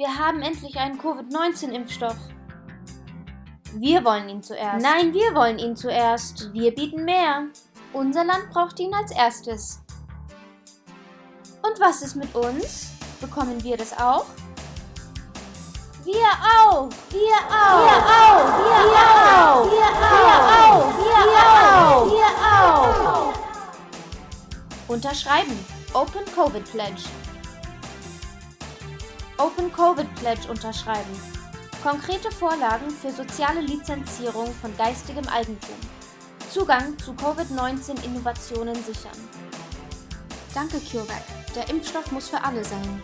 Wir haben endlich einen Covid-19-Impfstoff. Wir wollen ihn zuerst. Nein, wir wollen ihn zuerst. Wir bieten mehr. Unser Land braucht ihn als erstes. Und was ist mit uns? Bekommen wir das auch? Wir auch. Wir auch. Wir auch. Wir auch. Wir auch. Wir auch. Wir auch. Unterschreiben. Open Covid Pledge. Open Covid Pledge unterschreiben. Konkrete Vorlagen für soziale Lizenzierung von geistigem Eigentum. Zugang zu Covid-19-Innovationen sichern. Danke CureVac. Der Impfstoff muss für alle sein.